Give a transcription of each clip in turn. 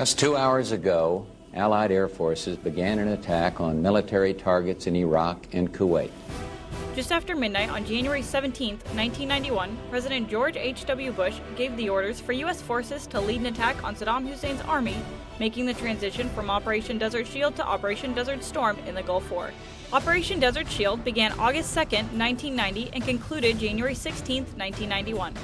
Just two hours ago, Allied air forces began an attack on military targets in Iraq and Kuwait. Just after midnight on January 17, 1991, President George H.W. Bush gave the orders for U.S. forces to lead an attack on Saddam Hussein's army, making the transition from Operation Desert Shield to Operation Desert Storm in the Gulf War. Operation Desert Shield began August 2, 1990 and concluded January 16, 1991.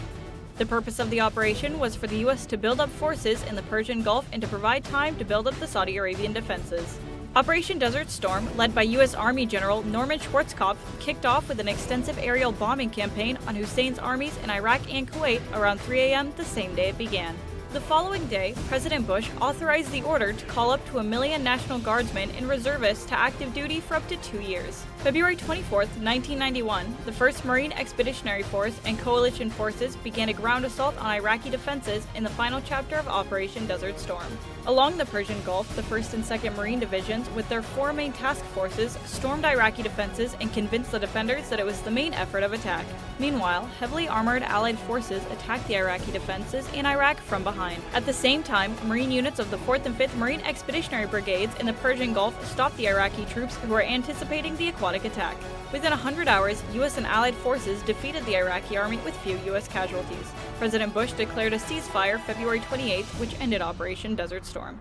The purpose of the operation was for the U.S. to build up forces in the Persian Gulf and to provide time to build up the Saudi Arabian defenses. Operation Desert Storm, led by U.S. Army General Norman Schwarzkopf, kicked off with an extensive aerial bombing campaign on Hussein's armies in Iraq and Kuwait around 3 a.m. the same day it began. The following day, President Bush authorized the order to call up to a million National Guardsmen and reservists to active duty for up to two years. February 24, 1991, the 1st Marine Expeditionary Force and coalition forces began a ground assault on Iraqi defenses in the final chapter of Operation Desert Storm. Along the Persian Gulf, the 1st and 2nd Marine Divisions, with their four main task forces, stormed Iraqi defenses and convinced the defenders that it was the main effort of attack. Meanwhile, heavily armored Allied forces attacked the Iraqi defenses in Iraq from behind. At the same time, Marine units of the 4th and 5th Marine Expeditionary Brigades in the Persian Gulf stopped the Iraqi troops who were anticipating the aquatic attack. Within 100 hours, U.S. and Allied forces defeated the Iraqi army with few U.S. casualties. President Bush declared a ceasefire February 28, which ended Operation Desert Storm.